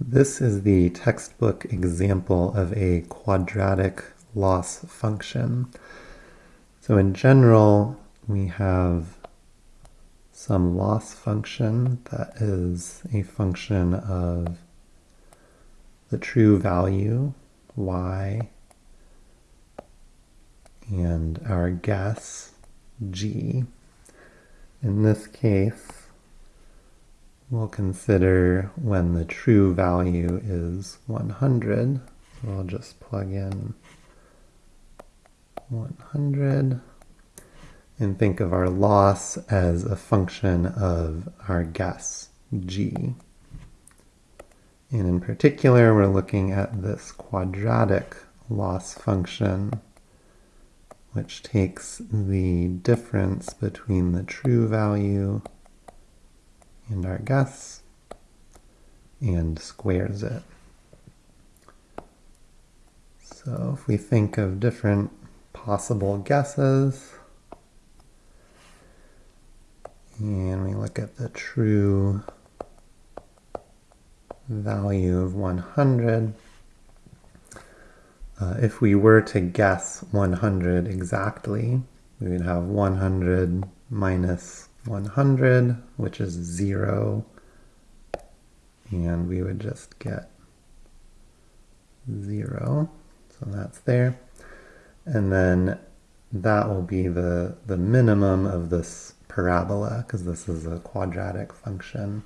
This is the textbook example of a quadratic loss function. So in general, we have some loss function that is a function of the true value, y, and our guess, g. In this case, we'll consider when the true value is 100. So I'll just plug in 100 and think of our loss as a function of our guess, g. And in particular, we're looking at this quadratic loss function, which takes the difference between the true value and our guess and squares it. So if we think of different possible guesses, and we look at the true value of 100, uh, if we were to guess 100 exactly, we would have 100 minus 100, which is 0, and we would just get 0, so that's there. And then that will be the, the minimum of this parabola, because this is a quadratic function.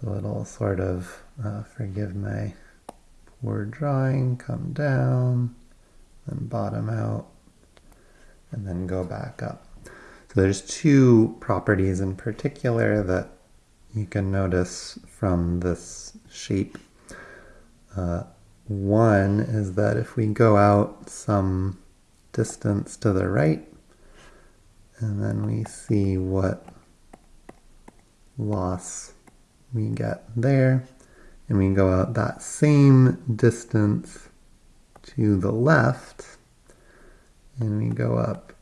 So it'll sort of, uh, forgive my poor drawing, come down, then bottom out, and then go back up. So there's two properties in particular that you can notice from this shape. Uh, one is that if we go out some distance to the right, and then we see what loss we get there, and we go out that same distance to the left, and we go up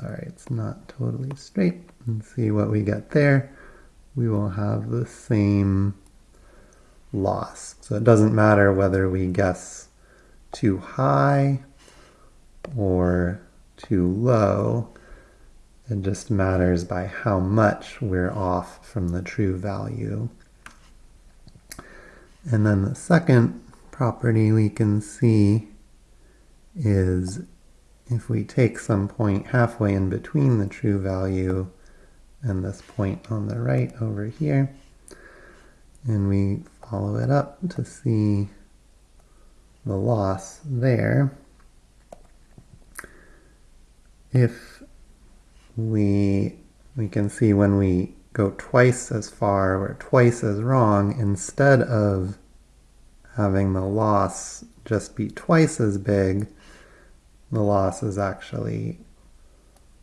sorry, it's not totally straight, and see what we get there, we will have the same loss. So it doesn't matter whether we guess too high or too low, it just matters by how much we're off from the true value. And then the second property we can see is if we take some point halfway in between the true value and this point on the right over here, and we follow it up to see the loss there, if we, we can see when we go twice as far or twice as wrong, instead of having the loss just be twice as big, the loss is actually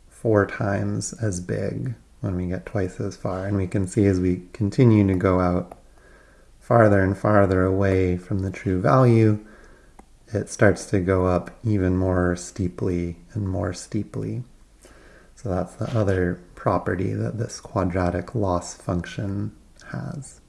four times as big when we get twice as far. And we can see as we continue to go out farther and farther away from the true value, it starts to go up even more steeply and more steeply. So that's the other property that this quadratic loss function has.